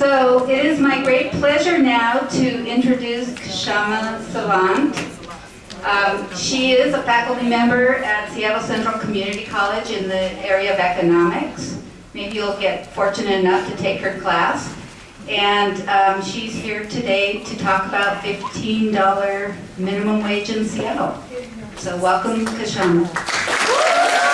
So it is my great pleasure now to introduce Kshama Savant. Um, she is a faculty member at Seattle Central Community College in the area of economics. Maybe you'll get fortunate enough to take her class. And um, she's here today to talk about $15 minimum wage in Seattle. So welcome, Kshama.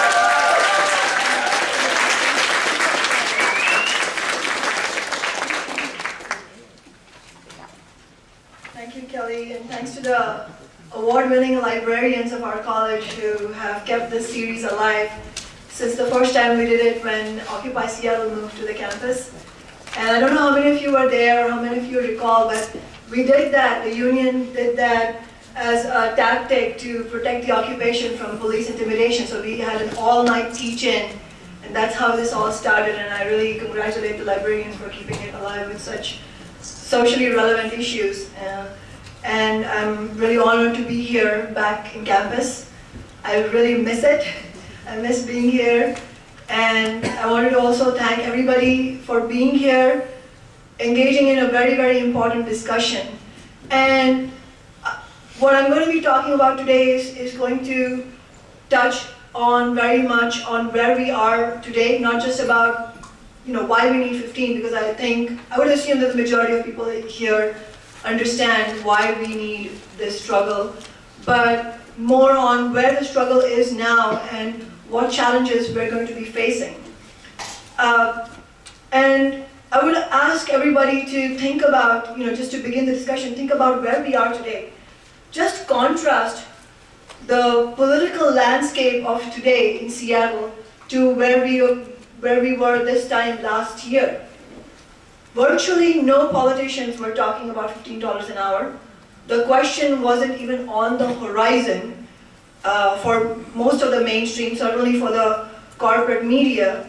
Kelly, and thanks to the award-winning librarians of our college who have kept this series alive since the first time we did it when Occupy Seattle moved to the campus. And I don't know how many of you were there or how many of you recall, but we did that, the union did that as a tactic to protect the occupation from police intimidation. So we had an all-night teach-in, and that's how this all started, and I really congratulate the librarians for keeping it alive with such socially relevant issues. Uh, and I'm really honored to be here back in campus. I really miss it. I miss being here. And I wanted to also thank everybody for being here, engaging in a very, very important discussion. And uh, what I'm going to be talking about today is, is going to touch on very much on where we are today, not just about you know, why we need 15, because I think, I would assume that the majority of people here understand why we need this struggle, but more on where the struggle is now and what challenges we're going to be facing. Uh, and I would ask everybody to think about, you know, just to begin the discussion, think about where we are today. Just contrast the political landscape of today in Seattle to where we, where we were this time last year. Virtually no politicians were talking about $15 an hour. The question wasn't even on the horizon uh, for most of the mainstream, certainly for the corporate media.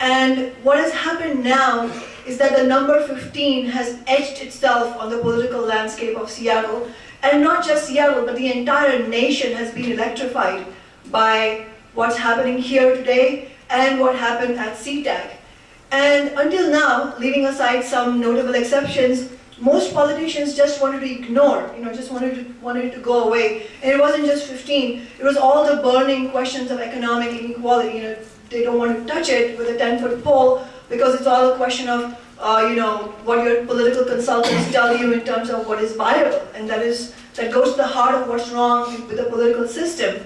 And what has happened now is that the number 15 has etched itself on the political landscape of Seattle. And not just Seattle, but the entire nation has been electrified by what's happening here today and what happened at SeaTac. And until now, leaving aside some notable exceptions, most politicians just wanted to ignore, you know, just wanted to, wanted to go away. And it wasn't just 15, it was all the burning questions of economic inequality. You know, they don't want to touch it with a 10-foot pole because it's all a question of, uh, you know, what your political consultants tell you in terms of what is viable. And that is, that goes to the heart of what's wrong with the political system.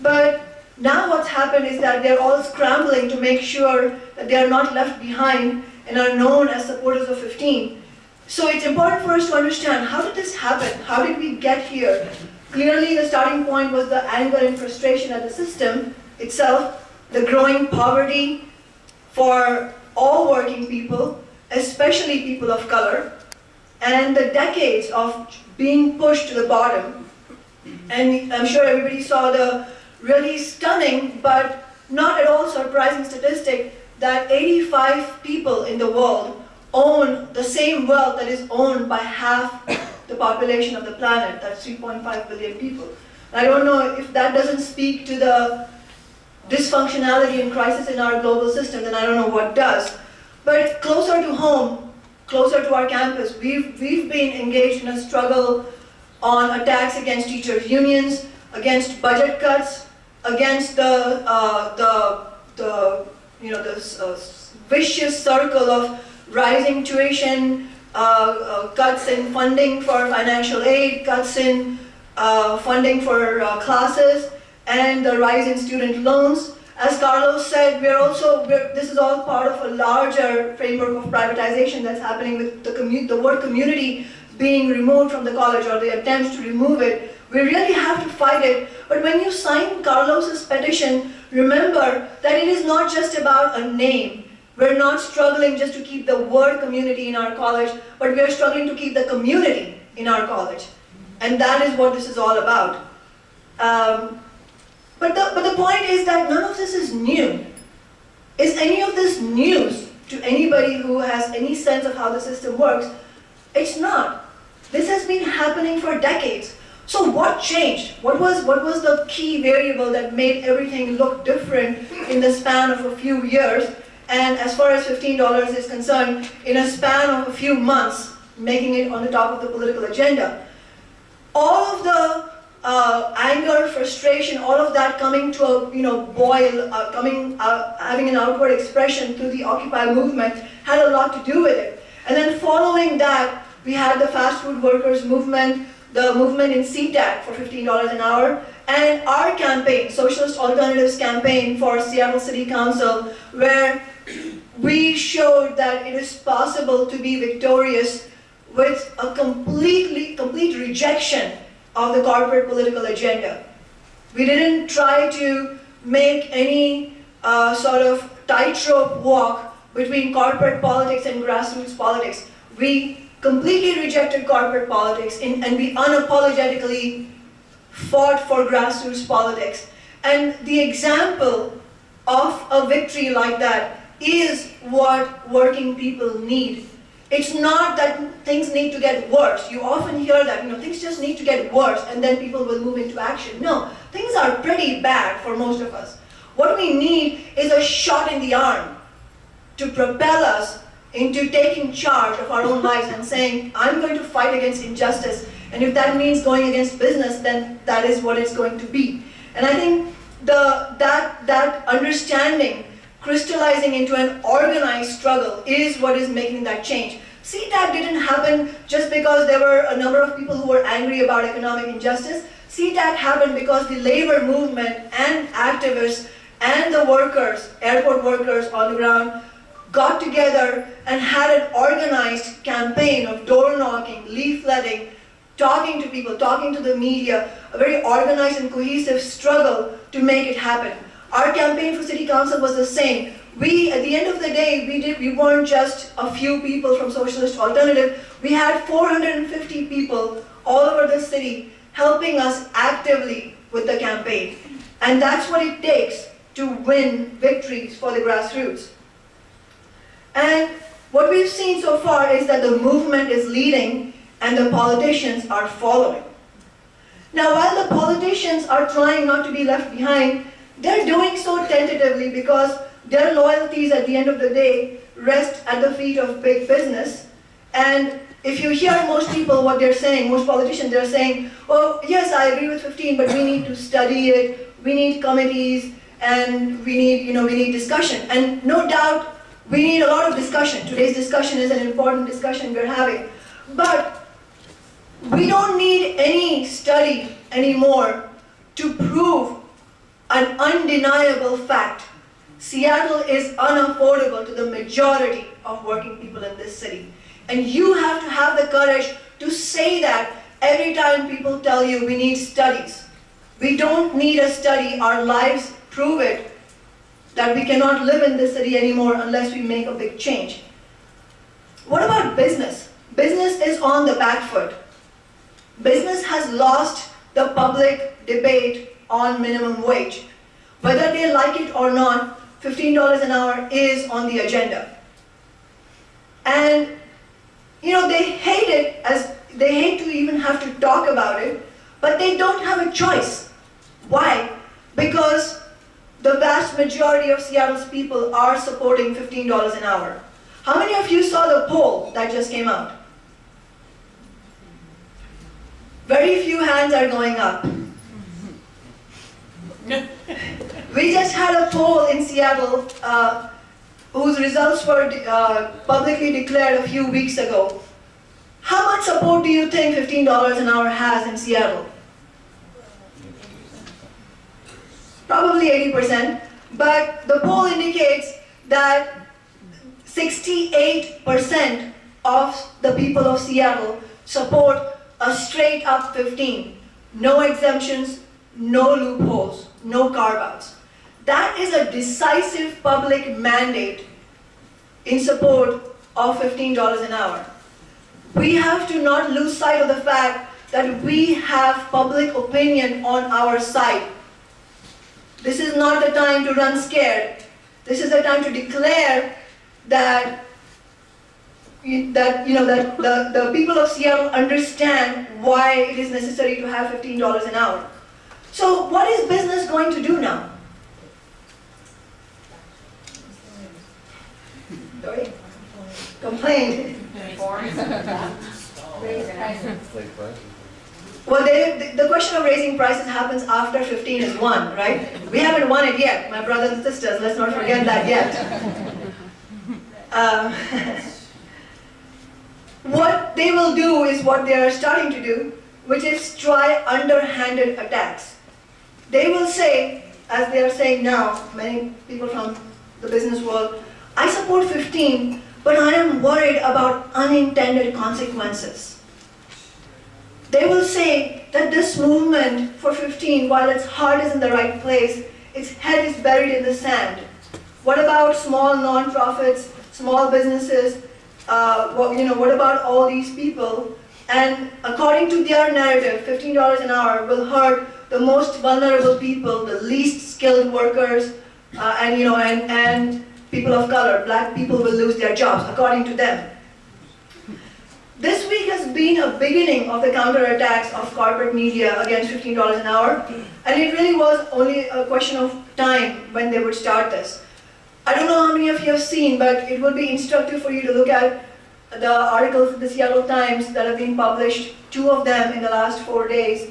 But now what's happened is that they're all scrambling to make sure that they are not left behind and are known as supporters of 15. So it's important for us to understand, how did this happen? How did we get here? Clearly the starting point was the anger and frustration at the system itself, the growing poverty for all working people, especially people of color, and the decades of being pushed to the bottom. And I'm sure everybody saw the really stunning but not at all surprising statistic that 85 people in the world own the same wealth that is owned by half the population of the planet, that's 3.5 billion people. I don't know if that doesn't speak to the dysfunctionality and crisis in our global system, then I don't know what does. But closer to home, closer to our campus, we've, we've been engaged in a struggle on attacks against teachers' unions, against budget cuts, against the, uh, the, the, you know, this uh, vicious circle of rising tuition, uh, uh, cuts in funding for financial aid, cuts in uh, funding for classes, and the rise in student loans. As Carlos said, we're also, we're, this is all part of a larger framework of privatization that's happening with the, the word community being removed from the college or the attempts to remove it we really have to fight it. But when you sign Carlos's petition, remember that it is not just about a name. We're not struggling just to keep the word community in our college, but we're struggling to keep the community in our college. And that is what this is all about. Um, but, the, but the point is that none of this is new. Is any of this news to anybody who has any sense of how the system works? It's not. This has been happening for decades. So what changed? What was, what was the key variable that made everything look different in the span of a few years? and as far as $15 is concerned, in a span of a few months, making it on the top of the political agenda. All of the uh, anger, frustration, all of that coming to a you know boil, uh, coming uh, having an outward expression through the Occupy movement had a lot to do with it. And then following that, we had the fast food workers movement, the movement in SeaTac for $15 an hour, and our campaign, Socialist Alternative's campaign for Seattle City Council, where we showed that it is possible to be victorious with a completely, complete rejection of the corporate political agenda. We didn't try to make any uh, sort of tightrope walk between corporate politics and grassroots politics. We completely rejected corporate politics in, and we unapologetically fought for grassroots politics. And the example of a victory like that is what working people need. It's not that things need to get worse. You often hear that, you know, things just need to get worse and then people will move into action. No, things are pretty bad for most of us. What we need is a shot in the arm to propel us into taking charge of our own lives and saying, I'm going to fight against injustice. And if that means going against business, then that is what it's going to be. And I think the, that, that understanding crystallizing into an organized struggle is what is making that change. SeaTac didn't happen just because there were a number of people who were angry about economic injustice. SeaTac happened because the labor movement and activists and the workers, airport workers on the ground, got together and had an organized campaign of door knocking, leafletting, talking to people, talking to the media, a very organized and cohesive struggle to make it happen. Our campaign for city council was the same. We, at the end of the day, we, did, we weren't just a few people from Socialist Alternative. We had 450 people all over the city helping us actively with the campaign. And that's what it takes to win victories for the grassroots. And what we've seen so far is that the movement is leading and the politicians are following. Now, while the politicians are trying not to be left behind, they're doing so tentatively because their loyalties at the end of the day rest at the feet of big business. And if you hear most people what they're saying, most politicians, they're saying, oh, yes, I agree with 15, but we need to study it, we need committees, and we need, you know, we need discussion. And no doubt, we need a lot of discussion. Today's discussion is an important discussion we're having. But we don't need any study anymore to prove an undeniable fact. Seattle is unaffordable to the majority of working people in this city. And you have to have the courage to say that every time people tell you we need studies. We don't need a study, our lives prove it, that we cannot live in this city anymore unless we make a big change. What about business? Business is on the back foot. Business has lost the public debate on minimum wage. Whether they like it or not, $15 an hour is on the agenda. And, you know, they hate it as, they hate to even have to talk about it, but they don't have a choice. Why? Because the vast majority of Seattle's people are supporting $15 an hour. How many of you saw the poll that just came out? Very few hands are going up. we just had a poll in Seattle uh, whose results were uh, publicly declared a few weeks ago. How much support do you think $15 an hour has in Seattle? Probably 80%, but the poll indicates that 68% of the people of Seattle support a straight up 15. No exemptions, no loopholes, no carve-outs. That is a decisive public mandate in support of $15 an hour. We have to not lose sight of the fact that we have public opinion on our side. This is not the time to run scared. This is the time to declare that that you know that the, the people of Seattle understand why it is necessary to have $15 an hour. So what is business going to do now? sorry, complained. Well, they, the- question of raising prices happens after 15 is won, right? We haven't won it yet, my brothers and sisters, let's not forget that yet. Um, What they will do is what they are starting to do, which is try underhanded attacks. They will say, as they are saying now, many people from the business world, I support 15, but I am worried about unintended consequences. They will say that this movement for 15, while its heart is in the right place, its head is buried in the sand. What about small non-profits, small businesses? Uh, what, you know, what about all these people? And according to their narrative, $15 an hour will hurt the most vulnerable people, the least skilled workers, uh, and you know, and, and people of color. Black people will lose their jobs, according to them. This week has been a beginning of the counterattacks of corporate media against $15 an hour, and it really was only a question of time when they would start this. I don't know how many of you have seen, but it will be instructive for you to look at the articles in the Seattle Times that have been published, two of them in the last four days,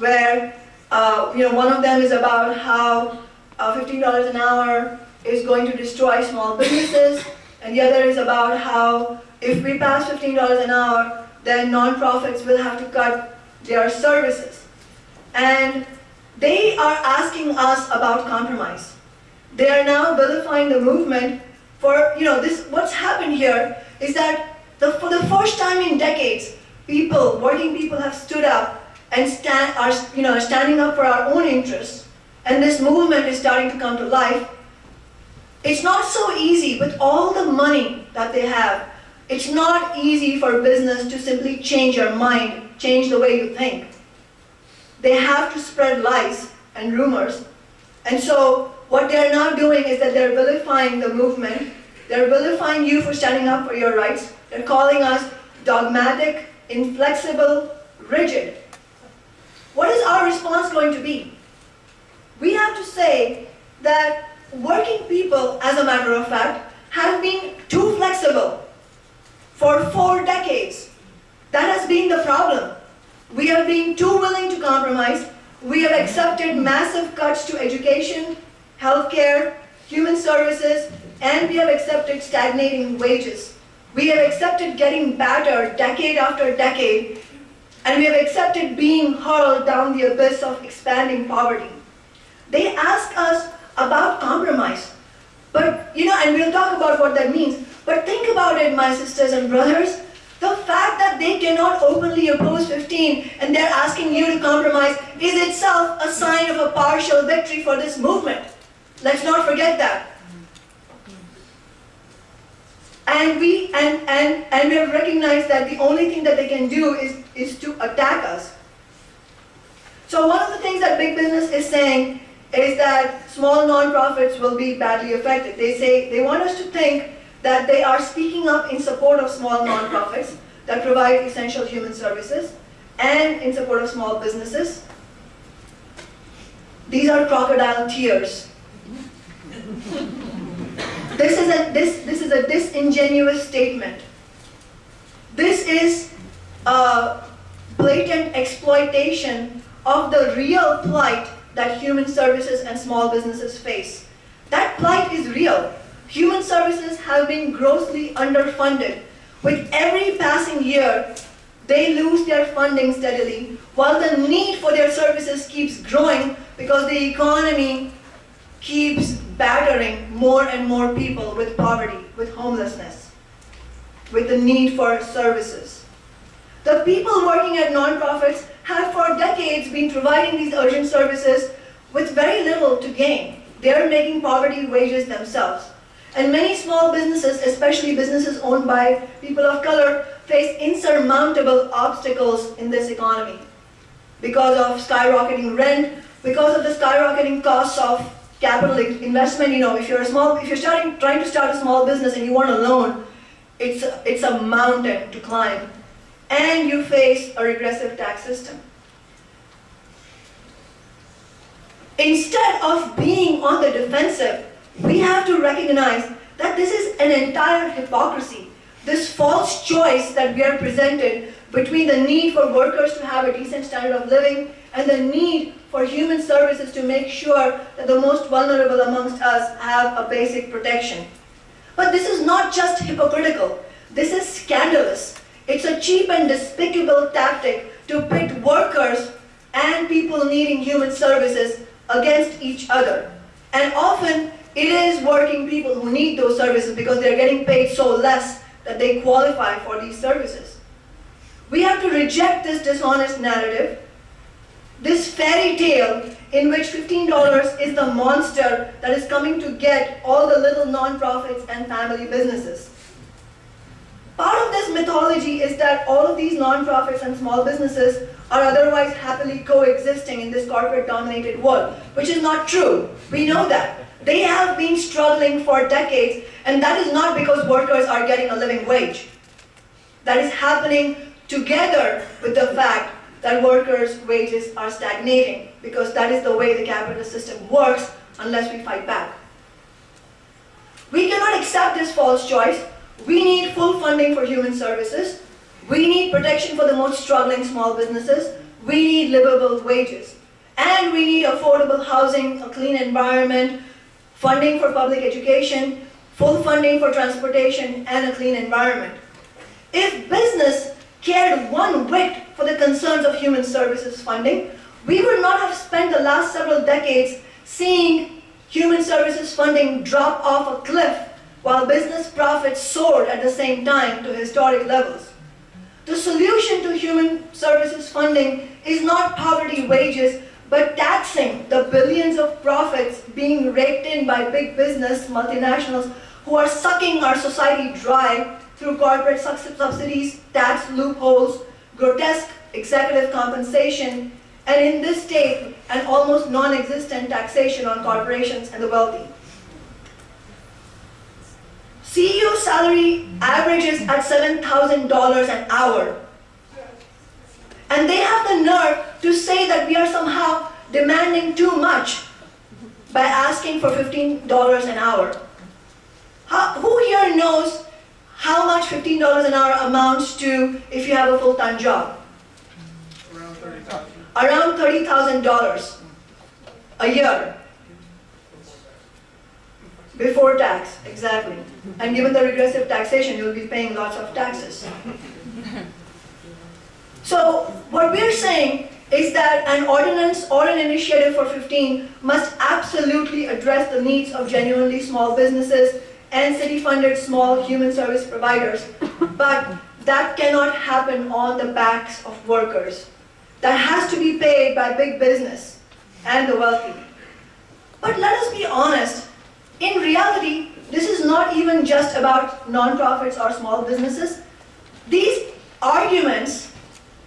where uh, you know one of them is about how uh, $15 an hour is going to destroy small businesses, and the other is about how if we pass $15 an hour, then nonprofits will have to cut their services. And they are asking us about compromise. They are now vilifying the movement for, you know, this, what's happened here is that the, for the first time in decades, people, working people have stood up and stand, are, you know, standing up for our own interests. And this movement is starting to come to life. It's not so easy with all the money that they have. It's not easy for business to simply change your mind, change the way you think. They have to spread lies and rumors. And so what they're now doing is that they're vilifying the movement. They're vilifying you for standing up for your rights. They're calling us dogmatic, inflexible, rigid. What is our response going to be? We have to say that working people, as a matter of fact, have been too flexible for four decades. That has been the problem. We have been too willing to compromise. We have accepted massive cuts to education, healthcare, human services, and we have accepted stagnating wages. We have accepted getting battered decade after decade, and we have accepted being hurled down the abyss of expanding poverty. They ask us about compromise. But, you know, and we'll talk about what that means. But think about it, my sisters and brothers. The fact that they cannot openly oppose 15 and they're asking you to compromise is itself a sign of a partial victory for this movement. Let's not forget that. And we and, and, and we have recognized that the only thing that they can do is, is to attack us. So one of the things that big business is saying is that small nonprofits will be badly affected. They say they want us to think that they are speaking up in support of small nonprofits that provide essential human services and in support of small businesses. These are crocodile tears. This is a, this, this is a disingenuous statement. This is a blatant exploitation of the real plight that human services and small businesses face. That plight is real. Human services have been grossly underfunded. With every passing year, they lose their funding steadily, while the need for their services keeps growing because the economy keeps battering more and more people with poverty, with homelessness, with the need for services. The people working at nonprofits have for decades been providing these urgent services with very little to gain. They're making poverty wages themselves. And many small businesses, especially businesses owned by people of color, face insurmountable obstacles in this economy because of skyrocketing rent, because of the skyrocketing costs of capital investment. You know, if you're a small, if you're starting, trying to start a small business and you want a loan, it's a, it's a mountain to climb, and you face a regressive tax system. Instead of being on the defensive, we have to recognize that this is an entire hypocrisy. This false choice that we are presented between the need for workers to have a decent standard of living and the need for human services to make sure that the most vulnerable amongst us have a basic protection. But this is not just hypocritical, this is scandalous. It's a cheap and despicable tactic to pit workers and people needing human services against each other. And often it is working people who need those services because they're getting paid so less that they qualify for these services. We have to reject this dishonest narrative, this fairy tale in which $15 is the monster that is coming to get all the little nonprofits and family businesses. Part of this mythology is that all of these nonprofits and small businesses are otherwise happily coexisting in this corporate-dominated world, which is not true. We know that. They have been struggling for decades, and that is not because workers are getting a living wage. That is happening together with the fact that workers' wages are stagnating, because that is the way the capitalist system works unless we fight back. We cannot accept this false choice. We need full funding for human services. We need protection for the most struggling small businesses. We need livable wages. And we need affordable housing, a clean environment, funding for public education, full funding for transportation, and a clean environment. If business cared one whit for the concerns of human services funding, we would not have spent the last several decades seeing human services funding drop off a cliff while business profits soared at the same time to historic levels. The solution to human services funding is not poverty wages, but taxing the billions of profits being raked in by big business multinationals who are sucking our society dry through corporate subsidies, tax loopholes, grotesque executive compensation, and in this state, an almost non-existent taxation on corporations and the wealthy. CEO salary averages at $7,000 an hour. And they have the nerve to say that we are somehow demanding too much by asking for $15 an hour. How, who here knows how much $15 an hour amounts to if you have a full-time job? Around thirty thousand. Around $30,000 a year. Before tax, exactly. And given the regressive taxation, you'll be paying lots of taxes. So what we're saying is that an ordinance or an initiative for 15 must absolutely address the needs of genuinely small businesses and city-funded small human service providers. But that cannot happen on the backs of workers. That has to be paid by big business and the wealthy. But let us be honest, in reality, this is not even just about nonprofits or small businesses. These arguments,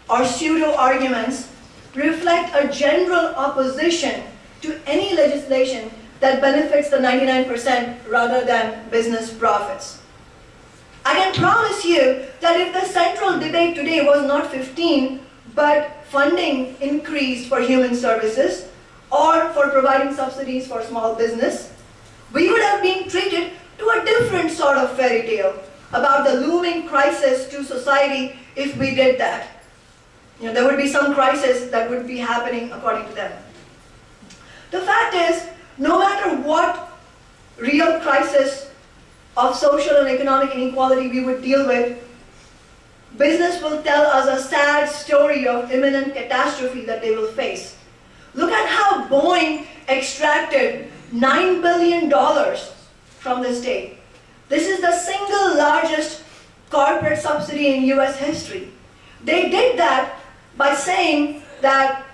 or pseudo-arguments, reflect a general opposition to any legislation that benefits the 99% rather than business profits. I can promise you that if the central debate today was not 15, but funding increased for human services, or for providing subsidies for small business, we would have been treated to a different sort of fairy tale about the looming crisis to society if we did that. You know, there would be some crisis that would be happening according to them. The fact is, no matter what real crisis of social and economic inequality we would deal with, business will tell us a sad story of imminent catastrophe that they will face. Look at how Boeing extracted $9 billion from the state. This is the single largest corporate subsidy in US history. They did that by saying that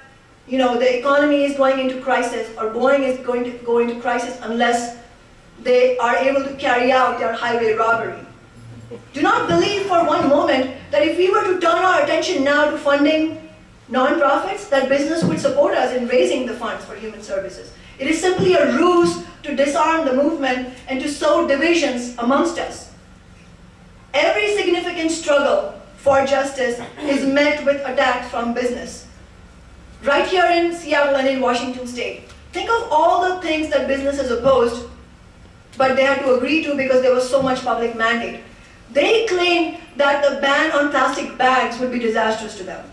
you know, the economy is going into crisis or Boeing is going to go into crisis unless they are able to carry out their highway robbery. Do not believe for one moment that if we were to turn our attention now to funding non-profits, that business would support us in raising the funds for human services. It is simply a ruse to disarm the movement and to sow divisions amongst us. Every significant struggle for justice is met with attacks from business. Right here in Seattle and in Washington state, think of all the things that business has opposed but they had to agree to because there was so much public mandate. They claimed that the ban on plastic bags would be disastrous to them.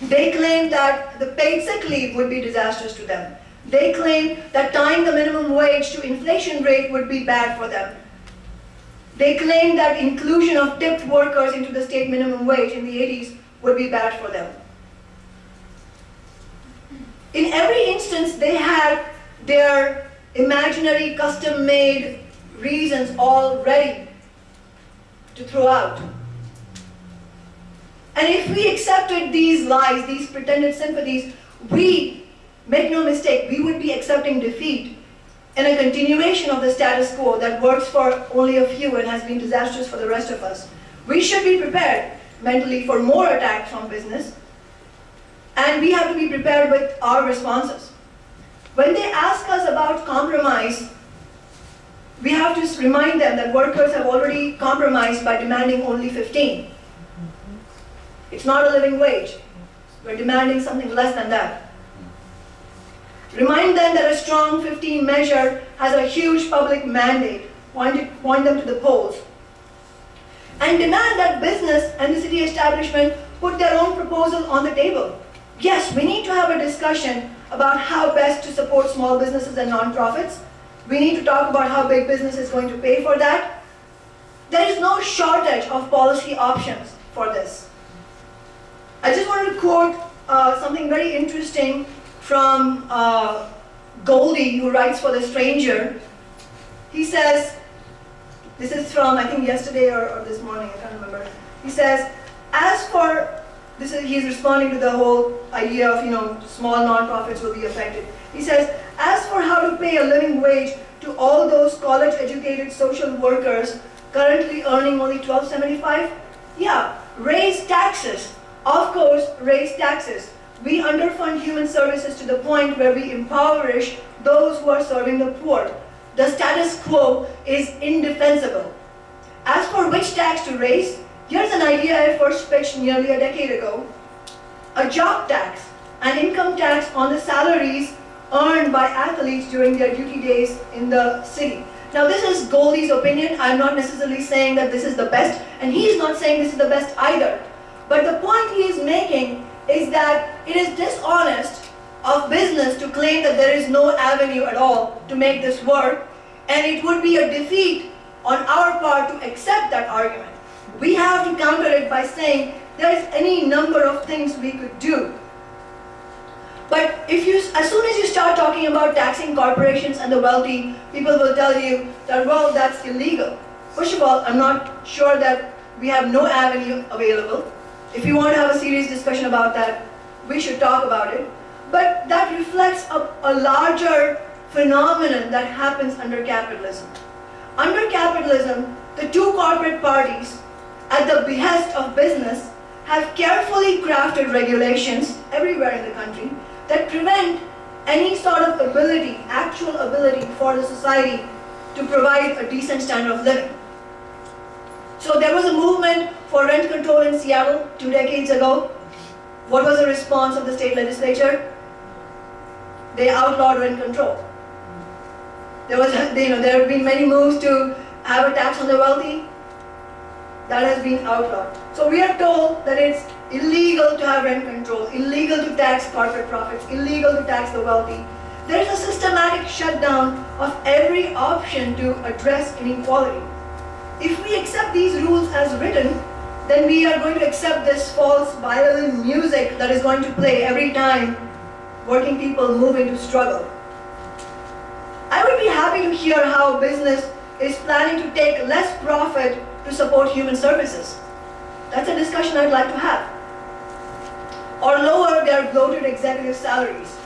They claimed that the paid sick leave would be disastrous to them. They claimed that tying the minimum wage to inflation rate would be bad for them. They claimed that inclusion of tipped workers into the state minimum wage in the 80s would be bad for them. In every instance, they had their imaginary custom-made reasons all ready to throw out. And if we accepted these lies, these pretended sympathies, we, make no mistake, we would be accepting defeat and a continuation of the status quo that works for only a few and has been disastrous for the rest of us. We should be prepared mentally for more attacks from business, and we have to be prepared with our responses. When they ask us about compromise, we have to remind them that workers have already compromised by demanding only 15. It's not a living wage. We're demanding something less than that. Remind them that a strong 15 measure has a huge public mandate. Point, it, point them to the polls. And demand that business and the city establishment put their own proposal on the table. Yes, we need to have a discussion about how best to support small businesses and nonprofits. We need to talk about how big business is going to pay for that. There is no shortage of policy options for this. I just wanted to quote uh, something very interesting from uh, Goldy, who writes for The Stranger. He says, this is from, I think, yesterday or, or this morning, I can't remember. He says, as for, this is, he's responding to the whole idea of, you know, small nonprofits will be affected. He says, as for how to pay a living wage to all those college-educated social workers currently earning only 1275, yeah, raise taxes. Of course, raise taxes. We underfund human services to the point where we impoverish those who are serving the poor. The status quo is indefensible. As for which tax to raise, here's an idea I first pitched nearly a decade ago. A job tax, an income tax on the salaries earned by athletes during their duty days in the city. Now this is Goldy's opinion. I'm not necessarily saying that this is the best, and he's not saying this is the best either. But the point he is making is that it is dishonest of business to claim that there is no avenue at all to make this work, and it would be a defeat on our part to accept that argument. We have to counter it by saying there is any number of things we could do. But if you, as soon as you start talking about taxing corporations and the wealthy, people will tell you that, well, that's illegal. First of all, I'm not sure that we have no avenue available. If you want to have a serious discussion about that, we should talk about it. But that reflects a, a larger phenomenon that happens under capitalism. Under capitalism, the two corporate parties, at the behest of business, have carefully crafted regulations everywhere in the country that prevent any sort of ability, actual ability for the society to provide a decent standard of living. So there was a movement for rent control in Seattle two decades ago. What was the response of the state legislature? They outlawed rent control. There was, you know, there have been many moves to have a tax on the wealthy. That has been outlawed. So we are told that it's illegal to have rent control, illegal to tax corporate profits, illegal to tax the wealthy. There is a systematic shutdown of every option to address inequality. If we accept these rules as written, then we are going to accept this false violin music that is going to play every time working people move into struggle. I would be happy to hear how business is planning to take less profit to support human services. That's a discussion I'd like to have. Or lower their bloated executive salaries.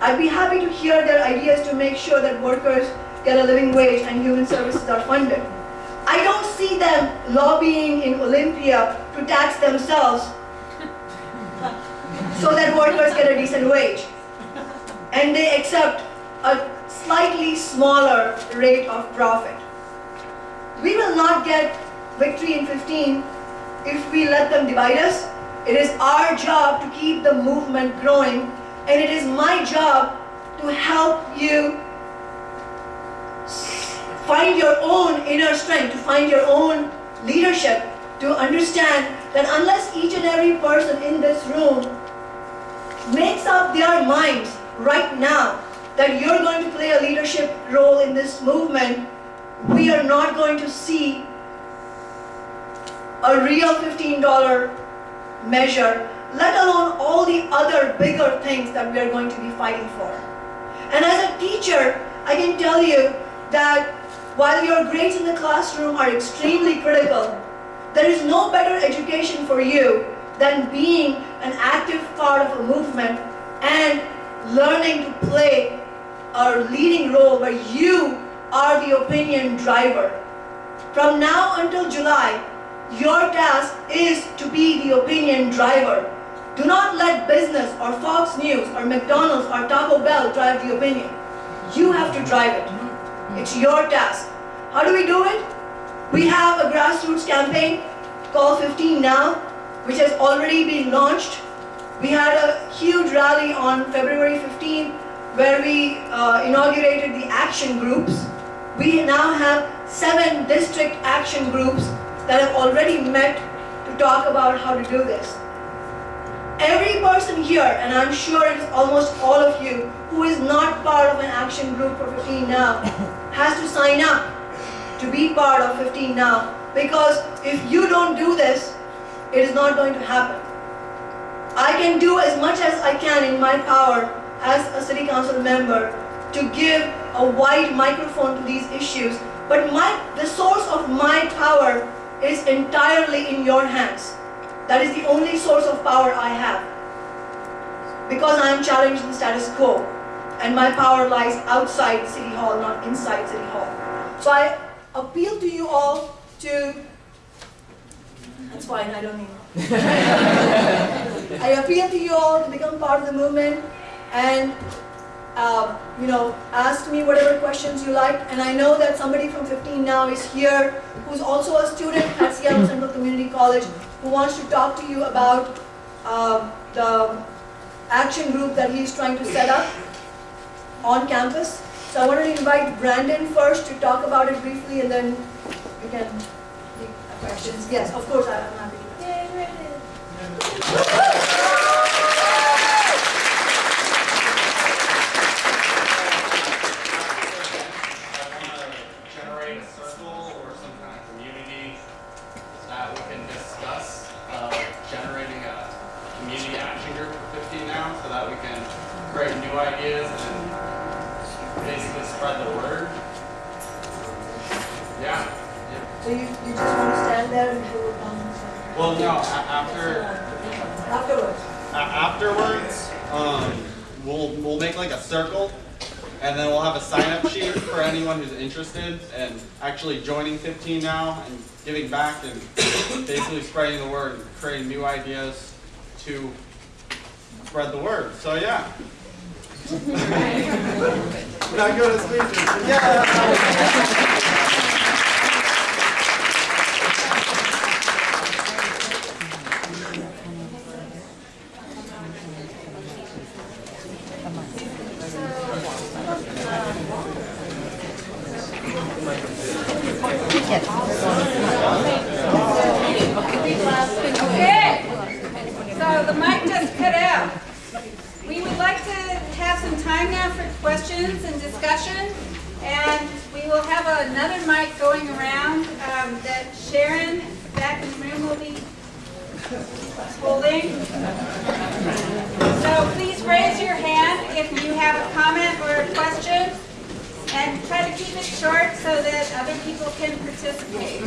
I'd be happy to hear their ideas to make sure that workers get a living wage and human services are funded. I don't see them lobbying in Olympia to tax themselves so that workers get a decent wage. And they accept a slightly smaller rate of profit. We will not get victory in 15 if we let them divide us. It is our job to keep the movement growing, and it is my job to help you find your own inner strength, to find your own leadership, to understand that unless each and every person in this room makes up their minds right now that you're going to play a leadership role in this movement, we are not going to see a real $15 measure, let alone all the other bigger things that we are going to be fighting for. And as a teacher, I can tell you that while your grades in the classroom are extremely critical, there is no better education for you than being an active part of a movement and learning to play a leading role where you are the opinion driver. From now until July, your task is to be the opinion driver. Do not let business or Fox News or McDonald's or Taco Bell drive the opinion. You have to drive it. It's your task. How do we do it? We have a grassroots campaign called 15 Now, which has already been launched. We had a huge rally on February 15 where we uh, inaugurated the action groups. We now have seven district action groups that have already met to talk about how to do this. Every person here, and I'm sure it's almost all of you, who is not part of an action group for 15 Now, has to sign up to be part of 15 Now. Because if you don't do this, it is not going to happen. I can do as much as I can in my power as a city council member to give a wide microphone to these issues, but my, the source of my power is entirely in your hands. That is the only source of power I have. Because I am challenging the status quo, and my power lies outside City Hall, not inside City Hall. So I appeal to you all to, that's fine, I don't need I appeal to you all to become part of the movement and uh, you know, ask me whatever questions you like. And I know that somebody from 15 now is here who's also a student at Seattle Central Community College who wants to talk to you about uh, the action group that he's trying to set up on campus. So I wanted to invite Brandon first to talk about it briefly and then we can take questions. Yes, of course, I- I'm happy to. Yay, Brandon. No, after afterwards? afterwards, um, we'll we'll make like a circle, and then we'll have a sign up sheet for anyone who's interested and actually joining 15 now and giving back and basically spreading the word and creating new ideas to spread the word. So yeah. Not good at speeches. Yeah. Going around um, that Sharon back in the room will be holding. So please raise your hand if you have a comment or a question. And try to keep it short so that other people can participate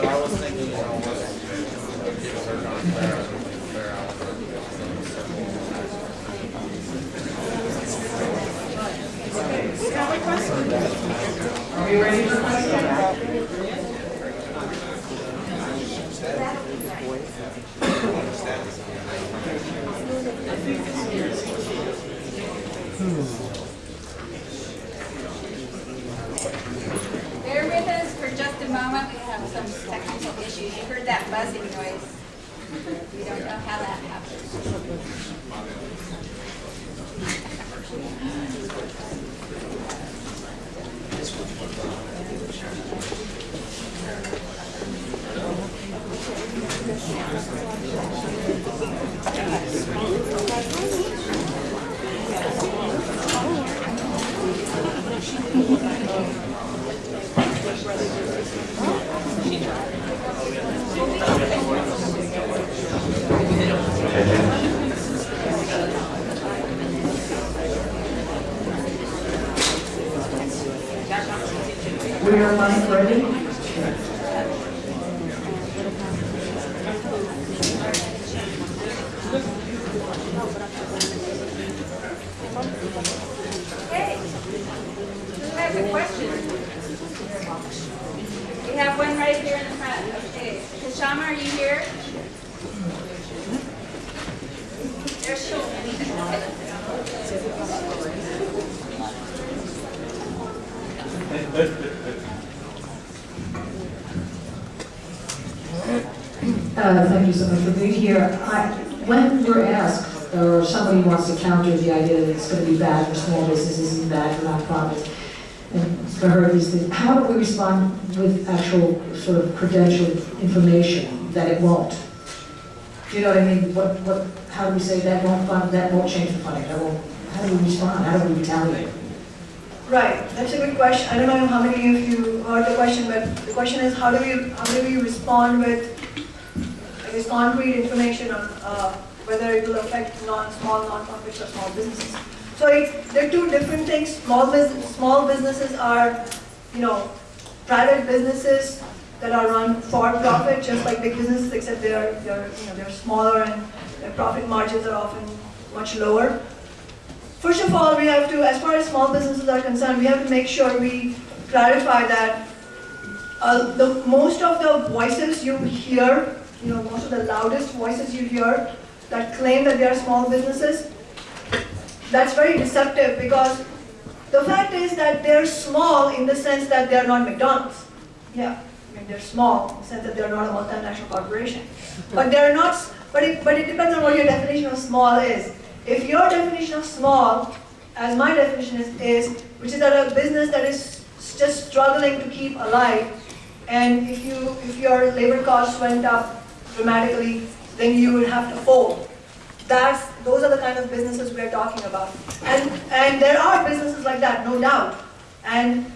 but I was thinking, you know. Are you ready for questions? Hmm. that buzzing noise. We don't know how that happens. Are live ready. Okay. Who has a question? We have one right here in the front. Okay. Kshama, are you here? There she is. Uh, Thank you so much for being here. I- When we're asked, or somebody wants to counter the idea bad for small businesses and bad for nonprofits, and for her, is that, how do we respond with actual sort of credentialed information that it won't? Do you know what I mean? What, what, how do we say that won't fund, that won't change the funding, that won't, how do we respond? How do we retaliate? Right, that's a good question. I don't know how many of you heard the question, but the question is how do we, how do we respond with, I guess, concrete information on uh, whether it will affect non, small nonprofits or small businesses. So they're two different things. Small small businesses are, you know, private businesses that are run for profit, just like big businesses, except they're, they're, you know, they're smaller and their profit margins are often much lower. First of all, we have to, as far as small businesses are concerned, we have to make sure we clarify that uh, the, most of the voices you hear, you know, most of the loudest voices you hear that claim that they are small businesses, that's very deceptive because the fact is that they're small in the sense that they're not McDonald's. Yeah, I mean, they're small in the sense that they're not a multinational corporation. But they're not, but it, but it depends on what your definition of small is. If your definition of small, as my definition is, is which is that a business that is just struggling to keep alive, and if you, if your labor costs went up dramatically, then you would have to fold. That's, those are the kind of businesses we're talking about. And, and there are businesses like that, no doubt. And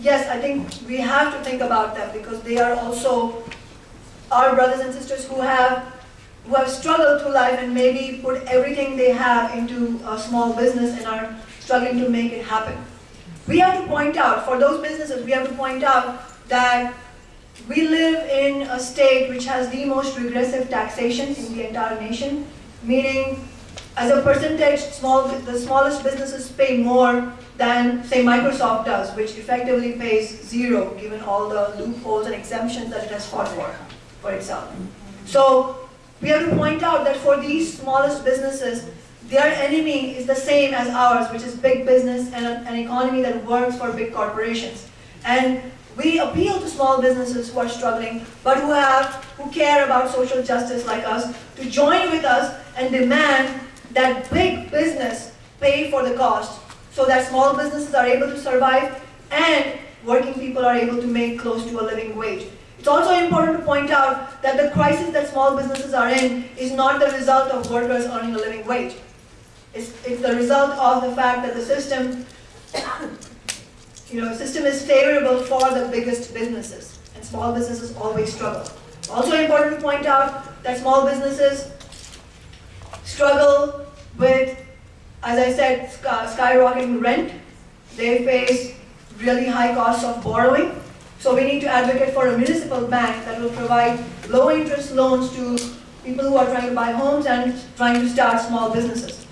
yes, I think we have to think about them because they are also our brothers and sisters who have, who have struggled through life and maybe put everything they have into a small business and are struggling to make it happen. We have to point out, for those businesses, we have to point out that we live in a state which has the most regressive taxation in the entire nation, meaning as a percentage, small, the smallest businesses pay more than, say, Microsoft does, which effectively pays zero, given all the loopholes and exemptions that it has fought for, for itself. So we have to point out that for these smallest businesses, their enemy is the same as ours, which is big business and an economy that works for big corporations. And we appeal to small businesses who are struggling, but who have, who care about social justice like us, to join with us and demand that big business pay for the cost so that small businesses are able to survive and working people are able to make close to a living wage. It's also important to point out that the crisis that small businesses are in is not the result of workers earning a living wage. It's, it's the result of the fact that the system, you know, system is favorable for the biggest businesses, and small businesses always struggle. Also important to point out that small businesses struggle with, as I said, sky- skyrocketing rent. They face really high costs of borrowing. So we need to advocate for a municipal bank that will provide low interest loans to people who are trying to buy homes and trying to start small businesses.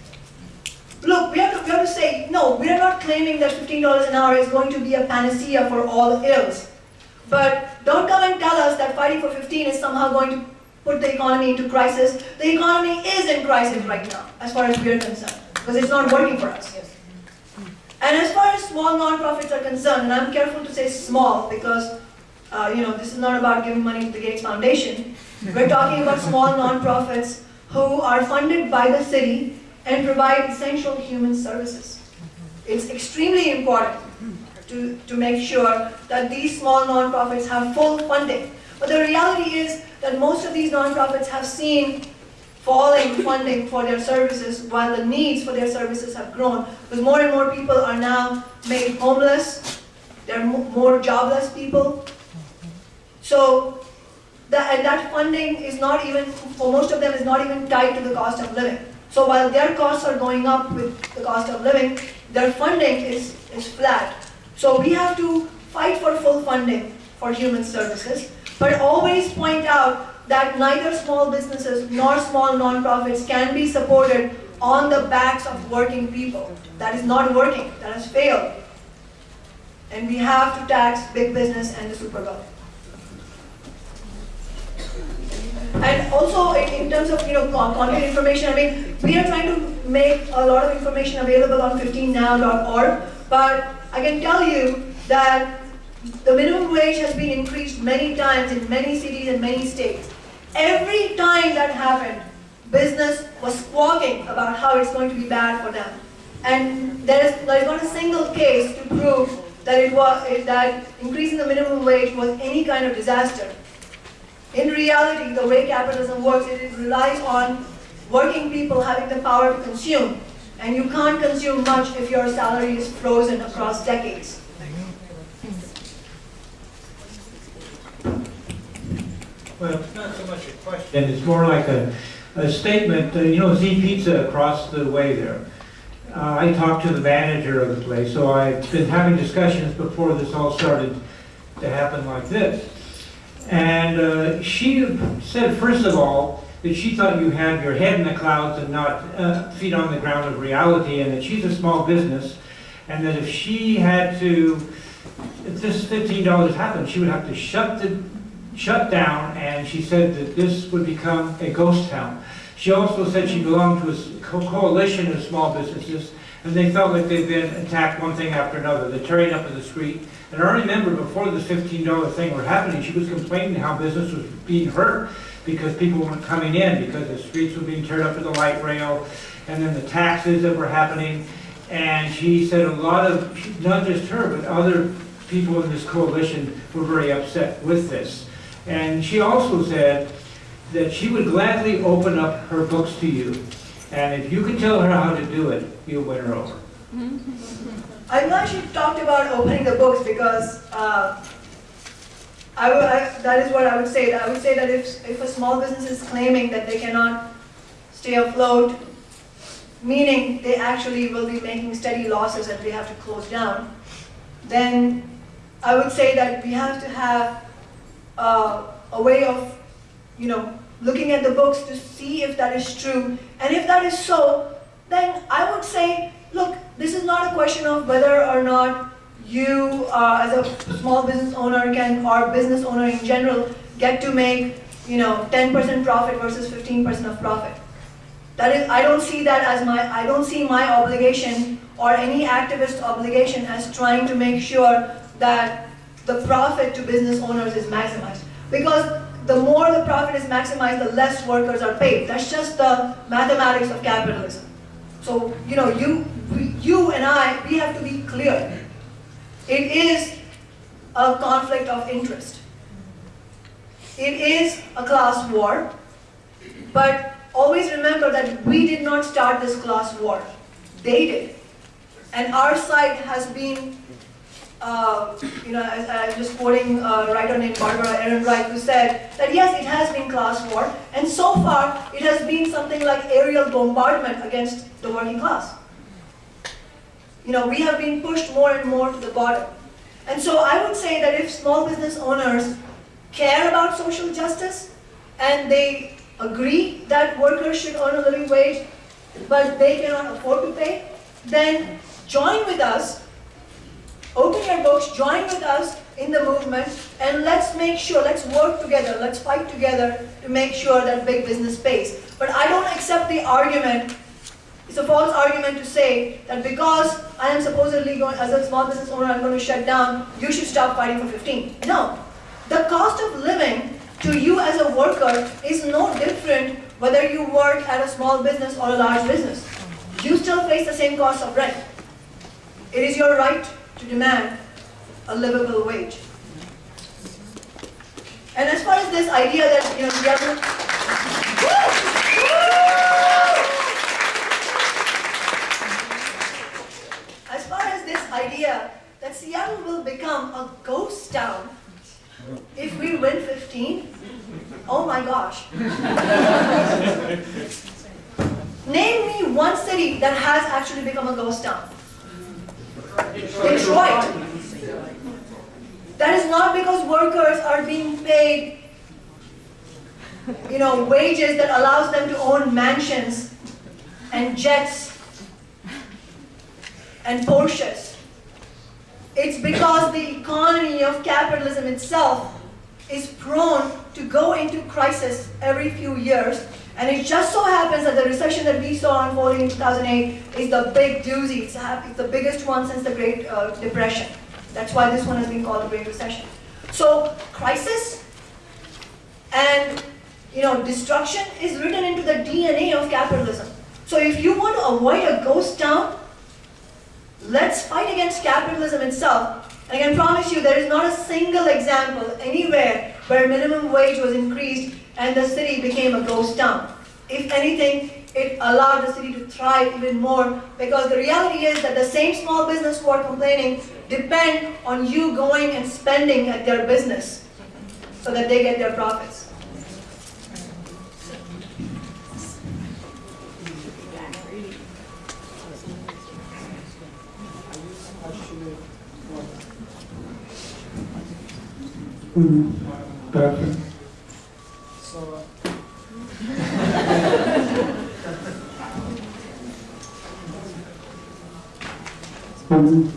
Look, we have to, we have to say, no, we are not claiming that $15 an hour is going to be a panacea for all ills. But don't come and tell us that fighting for 15 is somehow going to put the economy into crisis. The economy is in crisis right now, as far as we are concerned, because it's not working for us. Yes. And as far as small nonprofits are concerned, and I'm careful to say small because, uh, you know, this is not about giving money to the Gates Foundation. We're talking about small nonprofits who are funded by the city and provide essential human services. It's extremely important to, to make sure that these small nonprofits have full funding. But the reality is that most of these nonprofits have seen falling funding for their services while the needs for their services have grown because more and more people are now made homeless, there are more jobless people. So, that, and that funding is not even, for most of them, is not even tied to the cost of living. So while their costs are going up with the cost of living, their funding is, is flat. So we have to fight for full funding for human services, but always point out that neither small businesses nor small nonprofits can be supported on the backs of working people. That is not working, that has failed. And we have to tax big business and the super wealthy. And also in, in terms of, you know, content information, I mean, we are trying to make a lot of information available on 15now.org, but I can tell you that the minimum wage has been increased many times in many cities and many states. Every time that happened, business was squawking about how it's going to be bad for them. And there is, there is not a single case to prove that it was, that increasing the minimum wage was any kind of disaster. In reality, the way capitalism works, it relies on working people having the power to consume. And you can't consume much if your salary is frozen across decades. Well, it's not so much a question, it's more like a, a statement, Uh, you know, Z Pizza across the way there. Uh, I talked to the manager of the place, so I've been having discussions before this all started to happen like this. And uh, she said, first of all, that she thought you had your head in the clouds and not uh, feet on the ground of reality, and that she's a small business, and that if she had to, if this fifteen dollars happened, she would have to shut the, shut down, and she said that this would become a ghost town. She also said she belonged to a co- coalition of small businesses, and they felt like they'd been attacked one thing after another. They're tearing up the street. And I remember before this fifteen dollar thing were happening, she was complaining how business was being hurt because people weren't coming in, because the streets were being teared up for the light rail, and then the taxes that were happening. And she said a lot of, not just her, but other people in this coalition were very upset with this. And she also said that she would gladly open up her books to you, and if you could tell her how to do it, you'll win her over. I'm glad she talked about opening the books because uh, I I, that is what I would say. I would say that if, if a small business is claiming that they cannot stay afloat, meaning they actually will be making steady losses and they have to close down, then I would say that we have to have uh, a way of, you know, looking at the books to see if that is true. And if that is so, then I would say, look, this is not a question of whether or not you, uh, as a small business owner can, or business owner in general, get to make, you know, 10% profit versus 15% of profit. That is, I don't see that as my, I don't see my obligation or any activist obligation as trying to make sure that the profit to business owners is maximized. Because the more the profit is maximized, the less workers are paid. That's just the mathematics of capitalism. So, you know, you, you and I, we have to be clear. It is a conflict of interest. It is a class war, but always remember that we did not start this class war. They did. And our side has been, uh, you know, I- I'm just quoting a writer named Barbara Ehrenreich who said that yes, it has been class war, and so far it has been something like aerial bombardment against the working class. You know, we have been pushed more and more to the bottom. And so I would say that if small business owners care about social justice and they agree that workers should earn a living wage, but they cannot afford to pay, then join with us, open your books, join with us in the movement, and let's make sure, let's work together, let's fight together to make sure that big business pays. But I don't accept the argument it's a false argument to say that because I am supposedly going, as a small business owner, I'm going to shut down, you should stop fighting for 15. No. The cost of living to you as a worker is no different whether you work at a small business or a large business. You still face the same cost of rent. It is your right to demand a livable wage. And as far as this idea that you know, we are as far as this idea that Seattle will become a ghost town if we win 15, oh my gosh. Name me one city that has actually become a ghost town. Detroit. That is not because workers are being paid, you know, wages that allows them to own mansions and jets and Porsches. It's because the economy of capitalism itself is prone to go into crisis every few years. And it just so happens that the recession that we saw unfolding in 2008 is the big doozy. It's, it's the biggest one since the Great uh, Depression. That's why this one has been called the Great Recession. So crisis and you know destruction is written into the DNA of capitalism. So if you want to avoid a ghost town, let's fight against capitalism itself. And I can promise you there is not a single example anywhere where minimum wage was increased and the city became a ghost town. If anything, it allowed the city to thrive even more because the reality is that the same small business who are complaining depend on you going and spending at their business so that they get their profits. Mm, Perfect. Um,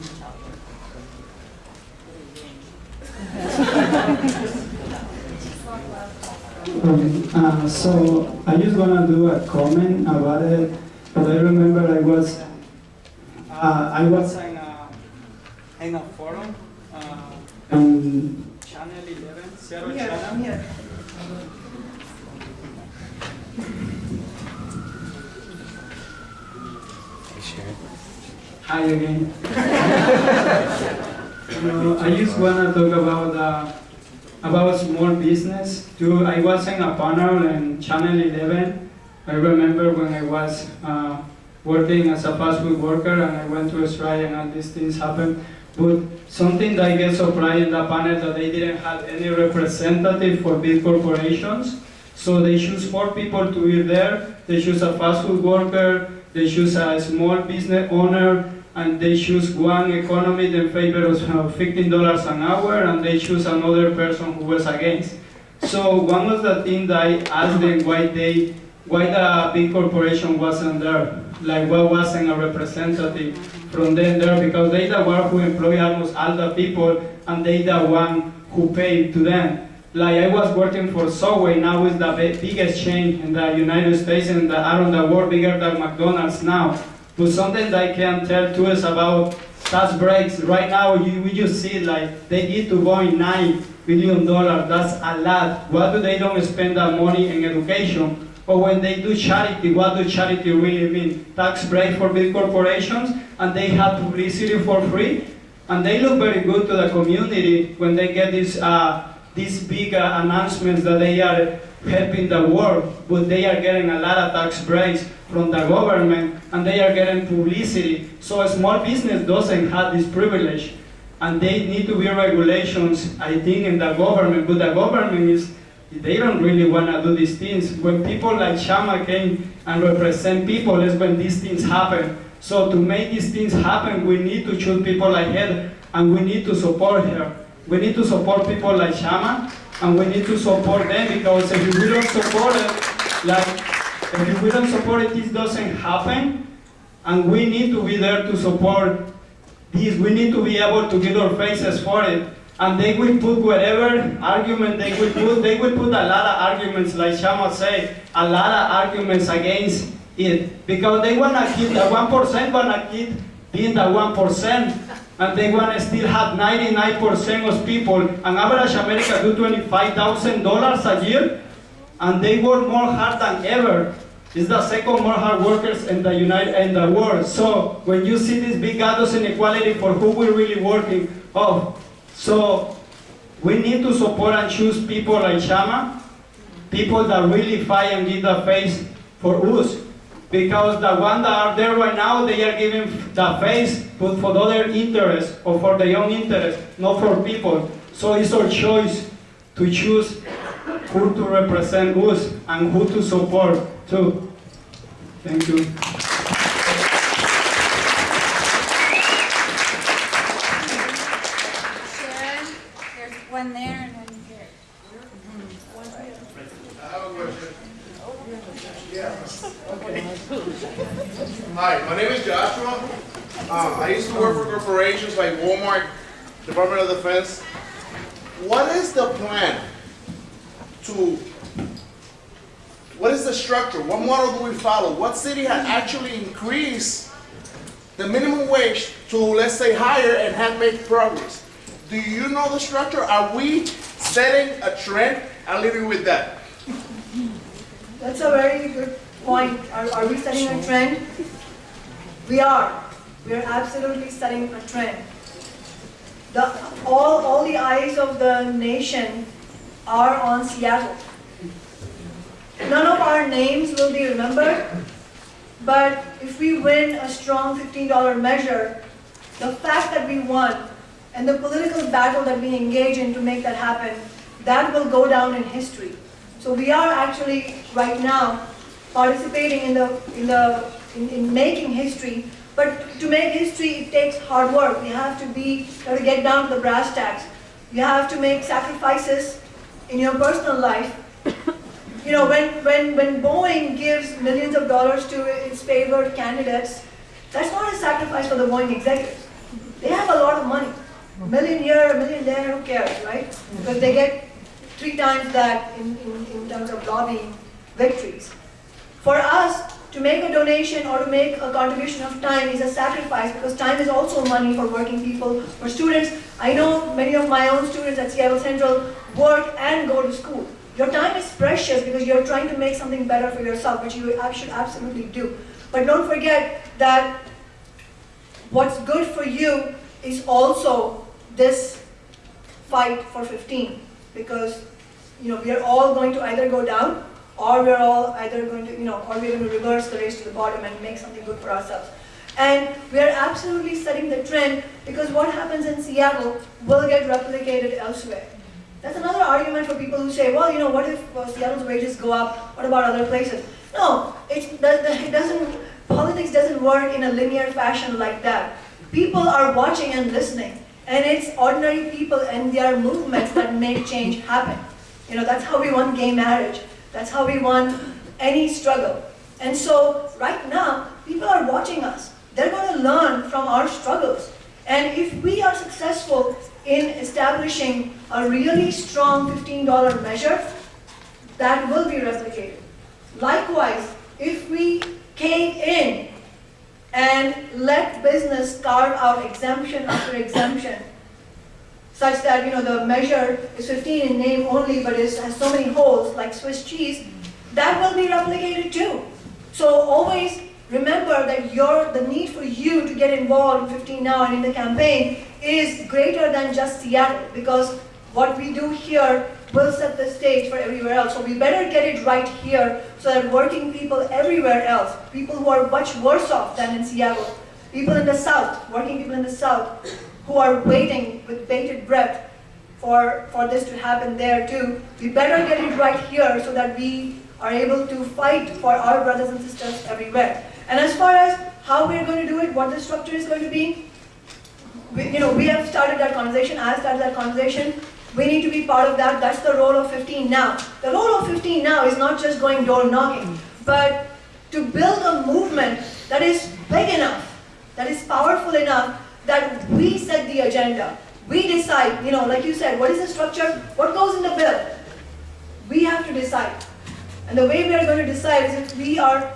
um, uh, so I just wanna do a comment about it, but I remember I was, uh, I was in a, in a forum, uh, on Channel 11, Seattle Channel. here. Hi again. No, I just wanna talk about uh, about small business. Too, I was in a panel in Channel 11. I remember when I was uh, working as a fast food worker and I went to Australia and all these things happened. But something that I get surprised in the panel that they didn't have any representative for big corporations. So they choose four people to be there. They choose a fast food worker, they choose a small business owner, and they choose one economist in favor of uh, $15 an hour, and they choose another person who was against. So one of the things that I asked them why they, why the big corporation wasn't there, like why wasn't a representative from them there, because they the one who employ almost all the people, and they the one who pay to them. Like I was working for Subway, now is the biggest chain in the United States and around the world, bigger than McDonald's now. But something that I can tell too is about tax breaks. Right now, you, we just see like they get to go in nine billion dollars. That's a lot. Why do they don't spend that money in education? Or when they do charity, what do charity really mean? Tax break for big corporations, and they have publicity for free, and they look very good to the community when they get this. uh, these big uh, announcements that they are helping the world, but they are getting a lot of tax breaks from the government, and they are getting publicity. So a small business doesn't have this privilege, and they need to be regulations, I think, in the government, but the government is, they don't really want to do these things. When people like Shama came and represent people, is when these things happen. So to make these things happen, we need to choose people like her, and we need to support her. We need to support people like Shama, and we need to support them because if we don't support it, like if we don't support it, this doesn't happen. And we need to be there to support this. We need to be able to get our faces for it. And they will put whatever argument they will put. They will put a lot of arguments, like Shama said, a lot of arguments against it because they wanna keep the one percent wanna keep being the one percent and they want to still have 99% of people, an average American do $25,000 a year, and they work more hard than ever. It's the second more hard workers in the United in the world. So when you see this big gatos inequality for who we're really working oh, so we need to support and choose people like Shama, people that really fight and give the face for us. Because the ones that are there right now, they are giving the face, but for other interests or for their own interest, not for people. So it's our choice to choose who to represent us and who to support too. Thank you. Sharon, there's one there and one here. Hi, my name is Joshua. Um, I used to work for corporations like Walmart, Department of Defense. What is the plan to, what is the structure? What model do we follow? What city has actually increased the minimum wage to, let's say, higher and have made progress? Do you know the structure? Are we setting a trend? I'll leave you with that. That's a very good point. Are, are we setting a trend? We are. We are absolutely setting a trend. The, all, all the eyes of the nation are on Seattle. None of our names will be remembered, but if we win a strong $15 measure, the fact that we won and the political battle that we engage in to make that happen, that will go down in history. So we are actually right now participating in the in the in, in making history. But to make history, it takes hard work. You have to be have to get down to the brass tacks. You have to make sacrifices in your personal life. You know, when when when Boeing gives millions of dollars to its favored candidates, that's not a sacrifice for the Boeing executives. They have a lot of money. A million here, a million there, who cares, right? Because they get three times that in, in, in terms of lobbying victories. For us to make a donation or to make a contribution of time is a sacrifice because time is also money for working people, for students. I know many of my own students at Seattle Central work and go to school. Your time is precious because you're trying to make something better for yourself, which you should absolutely do. But don't forget that what's good for you is also this fight for 15 because you know we are all going to either go down or we're all either going to you know or we're going to reverse the race to the bottom and make something good for ourselves. And we are absolutely setting the trend because what happens in Seattle will get replicated elsewhere. That's another argument for people who say well you know what if uh, Seattle's wages go up? What about other places? No the, it doesn't politics doesn't work in a linear fashion like that. People are watching and listening and it's ordinary people and their movements that make change happen. You know, that's how we won gay marriage. That's how we won any struggle. And so right now, people are watching us. They're going to learn from our struggles. And if we are successful in establishing a really strong $15 measure, that will be replicated. Likewise, if we cave in and let business carve out exemption after exemption, such that you know the measure is 15 in name only, but it has so many holes like Swiss cheese, that will be replicated too. So always remember that your the need for you to get involved in 15 now and in the campaign is greater than just Seattle, because what we do here will set the stage for everywhere else. So we better get it right here so that working people everywhere else, people who are much worse off than in Seattle, people in the South, working people in the South, who are waiting with bated breath for, for this to happen there too, we better get it right here so that we are able to fight for our brothers and sisters everywhere. And as far as how we're going to do it, what the structure is going to be, we, you know, we have started that conversation, I started that conversation, we need to be part of that. That's the role of 15 now. The role of 15 now is not just going door knocking, but to build a movement that is big enough, that is powerful enough, that we set the agenda. We decide, you know, like you said, what is the structure? What goes in the bill? We have to decide. And the way we are going to decide is if we are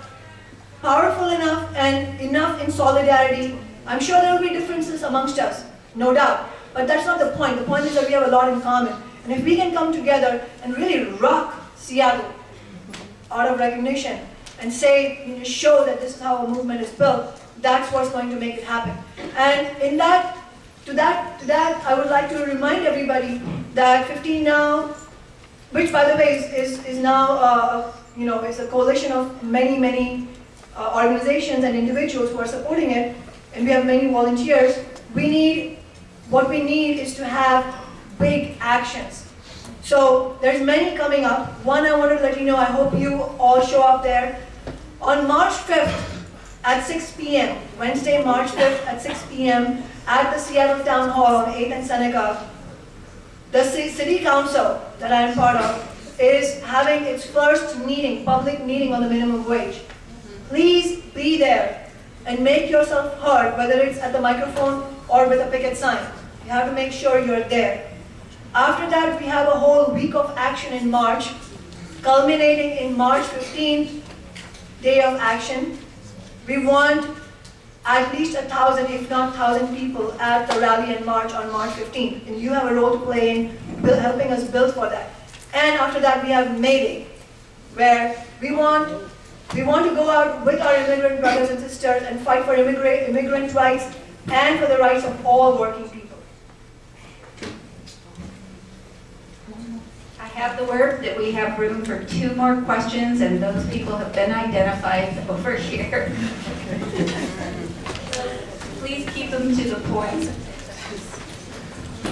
powerful enough and enough in solidarity. I'm sure there will be differences amongst us, no doubt. But that's not the point. The point is that we have a lot in common. And if we can come together and really rock Seattle out of recognition and say, you know, show that this is how a movement is built, that's what's going to make it happen. And in that, to that, to that, I would like to remind everybody that 15 Now, which by the way is, is, is now, uh, you know, is a coalition of many, many uh, organizations and individuals who are supporting it, and we have many volunteers, we need what we need is to have big actions. So there's many coming up. One I wanted to let you know, I hope you all show up there. On March 5th at 6 p.m., Wednesday, March 5th at 6 p.m. at the Seattle Town Hall on 8th and Seneca, the city council that I am part of is having its first meeting, public meeting on the minimum wage. Please be there and make yourself heard, whether it's at the microphone or with a picket sign. You have to make sure you're there. After that, we have a whole week of action in March, culminating in March 15th, day of action. We want at least a thousand, if not thousand people at the rally and march on March 15th. And you have a role to play in helping us build for that. And after that, we have May Day, where we want, we want to go out with our immigrant brothers and sisters and fight for immigrant, immigrant rights and for the rights of all working people. I have the word that we have room for two more questions, and those people have been identified over here. Please keep them to the point.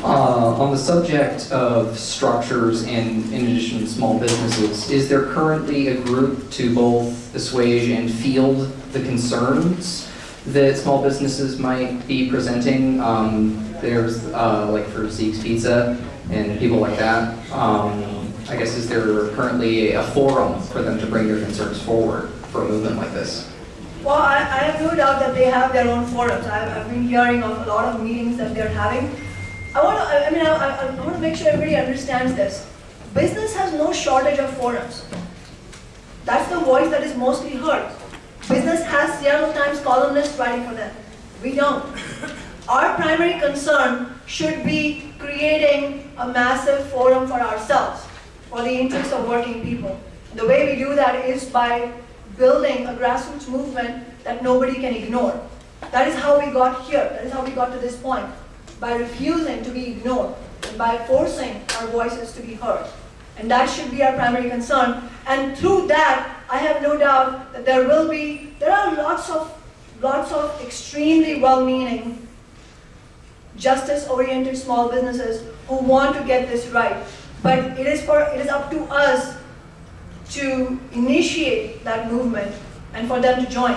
Uh, on the subject of structures and in addition small businesses, is there currently a group to both assuage and field the concerns that small businesses might be presenting? Um, there's, uh, like for Zeke's Pizza and people like that. Um, I guess is there currently a forum for them to bring their concerns forward for a movement like this? Well, I, I have no doubt that they have their own forums. I've, I've been hearing of a lot of meetings that they're having. I want to, I mean, I, I want to make sure everybody understands this. Business has no shortage of forums. That's the voice that is mostly heard. Business has Seattle Times columnists writing for them. We don't. Our primary concern should be creating a massive forum for ourselves, for the interests of working people. The way we do that is by building a grassroots movement that nobody can ignore. That is how we got here. That is how we got to this point. By refusing to be ignored, and by forcing our voices to be heard. And that should be our primary concern. And through that, I have no doubt that there will be, there are lots of, lots of extremely well-meaning, justice-oriented small businesses who want to get this right. But it is for, it is up to us to initiate that movement and for them to join.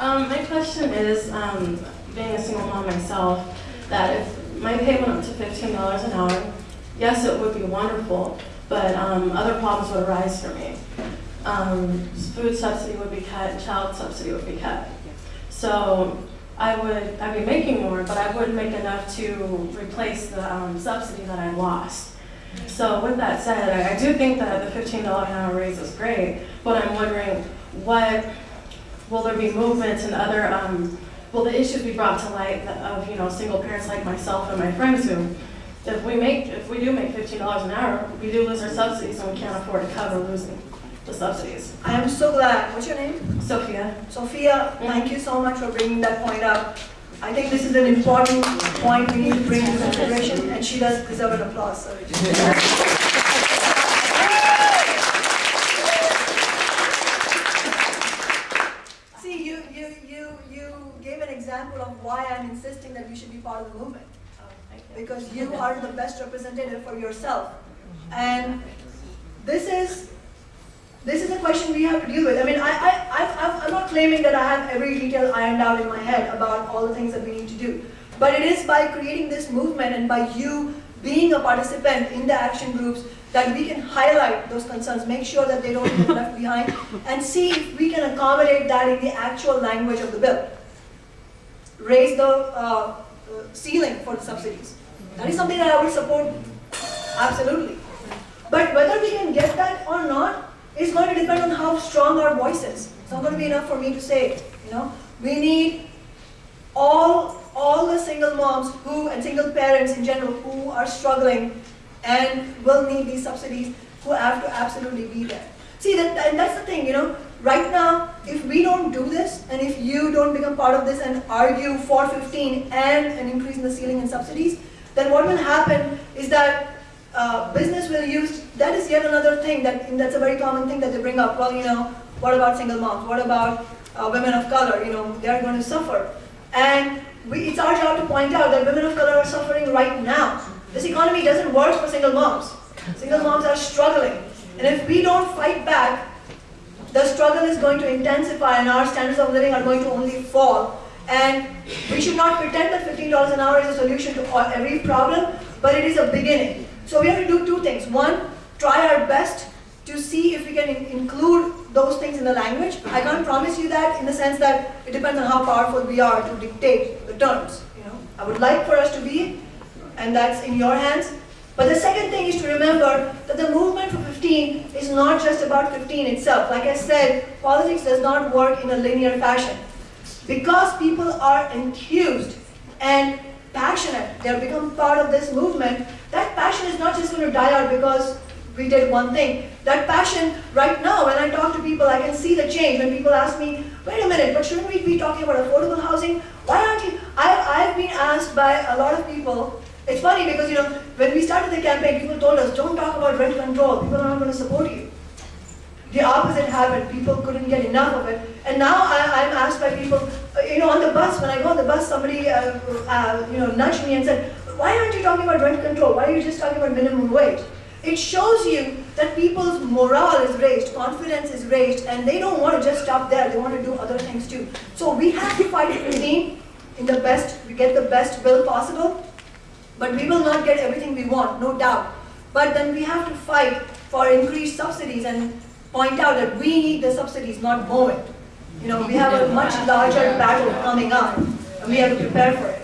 Um, my question is, um, being a single mom myself, that if my pay went up to fifteen dollars an hour, yes, it would be wonderful, but, um, other problems would arise for me. Um, food subsidy would be cut, child subsidy would be cut. So I would, I'd be making more, but I wouldn't make enough to replace the, um, subsidy that I lost. So with that said, I, I do think that the fifteen dollar an hour raise is great, but I'm wondering, what, will there be movements and other, um, will the issues be brought to light of, you know, single parents like myself and my friends who, if we make, if we do make fifteen dollars an hour, we do lose our subsidies and we can't afford to cover losing the subsidies. I am so glad. What's your name? Sophia? Sophia, thank you so much for bringing that point up. I think this is an important point we need to bring to consideration, and she does deserve an applause. so- See, you, you, you, you gave an example of why I'm insisting that you should be part of the movement. Because you are the best representative for yourself. And this is, this is a question we have to deal with. I mean, I, I, I- I'm, I'm not claiming that I have every detail ironed out in my head about all the things that we need to do. But it is by creating this movement and by you being a participant in the action groups that we can highlight those concerns, make sure that they don't get left behind, and see if we can accommodate that in the actual language of the bill. Raise the uh, uh, ceiling for the subsidies. That is something that I would support, absolutely. But whether we can get that or not is going to depend on how strong our voice is. It's not going to be enough for me to say it, you know. We need all, all the single moms who, and single parents in general, who are struggling and will need these subsidies, who have to absolutely be there. See, that, and that's the thing, you know, right now, if we don't do this, and if you don't become part of this and argue for 15 and an increase in the ceiling and subsidies, then what will happen is that uh, business will use, that is yet another thing that, that's a very common thing that they bring up. Well, you know, what about single moms? What about uh, women of color? You know, they are going to suffer. And we, it's our job to point out that women of color are suffering right now. This economy doesn't work for single moms. Single moms are struggling. And if we don't fight back, the struggle is going to intensify and our standards of living are going to only fall. And we should not pretend that $15 an hour is a solution to all, every problem, but it is a beginning. So we have to do two things. One, try our best to see if we can in- include those things in the language. I can't promise you that in the sense that it depends on how powerful we are to dictate the terms. You know, I would like for us to be, and that's in your hands. But the second thing is to remember that the movement for 15 is not just about 15 itself. Like I said, politics does not work in a linear fashion. Because people are enthused and passionate, they have become part of this movement, that passion is not just going to die out because we did one thing. That passion, right now, when I talk to people, I can see the change. When people ask me, wait a minute, but shouldn't we be talking about affordable housing? Why aren't you? I, I've been asked by a lot of people, it's funny because, you know, when we started the campaign, people told us, don't talk about rent control, people are not going to support you. The opposite happened, people couldn't get enough of it. And now I, I'm asked by people, uh, you know, on the bus, when I go on the bus, somebody, uh, uh, you know, nudged me and said, why aren't you talking about rent control? Why are you just talking about minimum wage? It shows you that people's morale is raised, confidence is raised, and they don't want to just stop there, they want to do other things too. So we have to fight within in the best, we get the best bill possible, but we will not get everything we want, no doubt. But then we have to fight for increased subsidies and point out that we need the subsidies, not more. You know, we have a much larger battle coming up, and we have to prepare for it.